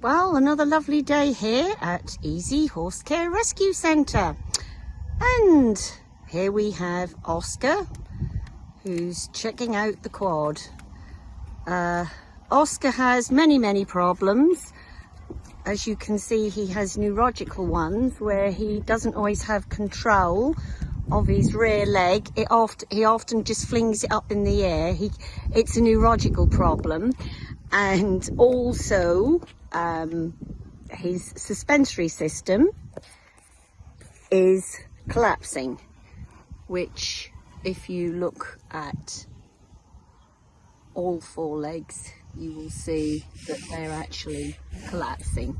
Well, another lovely day here at Easy Horse Care Rescue Centre. And here we have Oscar, who's checking out the quad. Uh, Oscar has many, many problems. As you can see, he has neurological ones where he doesn't always have control of his rear leg. It oft, he often just flings it up in the air. He, it's a neurological problem. And also, um, his suspensory system is collapsing, which if you look at all four legs, you will see that they're actually collapsing.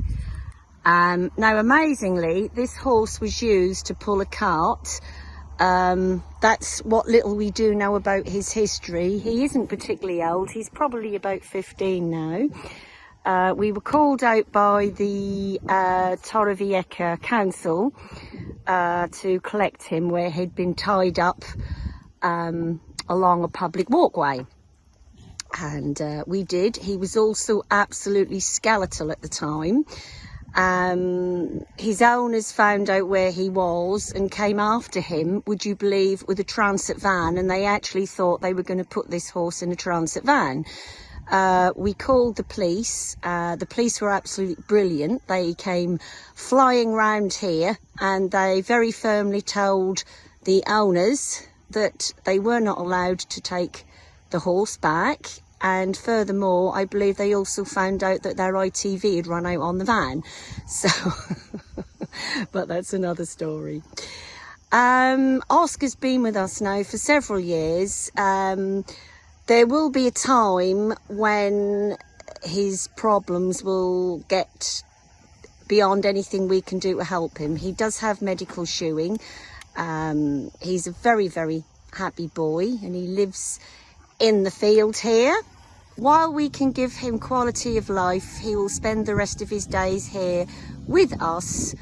Um, now, amazingly, this horse was used to pull a cart. Um, that's what little we do know about his history. He isn't particularly old. He's probably about 15 now. Uh, we were called out by the uh, Torrevieja Council uh, to collect him where he'd been tied up um, along a public walkway. And uh, we did. He was also absolutely skeletal at the time. Um, his owners found out where he was and came after him, would you believe, with a transit van. And they actually thought they were going to put this horse in a transit van. Uh, we called the police. Uh, the police were absolutely brilliant. They came flying round here and they very firmly told the owners that they were not allowed to take the horse back and furthermore I believe they also found out that their ITV had run out on the van so but that's another story um, Oscar's been with us now for several years um, there will be a time when his problems will get beyond anything we can do to help him he does have medical shoeing um, he's a very very happy boy and he lives in the field here. While we can give him quality of life, he will spend the rest of his days here with us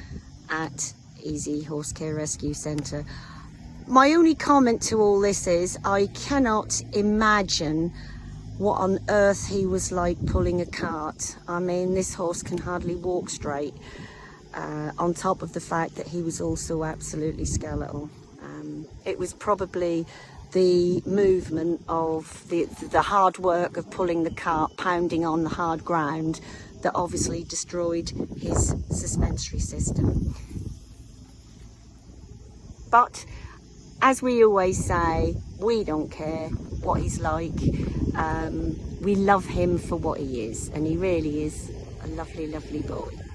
at Easy Horse Care Rescue Centre. My only comment to all this is I cannot imagine what on earth he was like pulling a cart. I mean, this horse can hardly walk straight, uh, on top of the fact that he was also absolutely skeletal. Um, it was probably the movement of the, the hard work of pulling the cart, pounding on the hard ground that obviously destroyed his suspensory system. But as we always say, we don't care what he's like. Um, we love him for what he is and he really is a lovely, lovely boy.